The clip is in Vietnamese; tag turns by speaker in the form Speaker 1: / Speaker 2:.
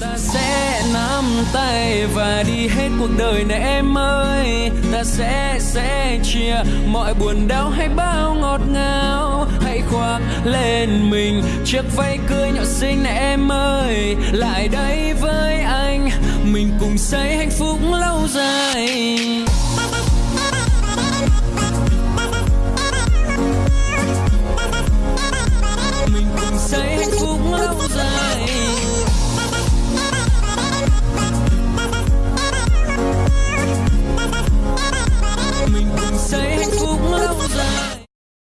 Speaker 1: ta sẽ nắm tay và đi hết cuộc đời này em ơi. Ta sẽ sẽ chia mọi buồn đau hay bao ngọt ngào. Hãy khoác lên mình chiếc váy cưới nhỏ xinh này em ơi. Lại đây với anh, mình cùng xây hạnh phúc lâu dài.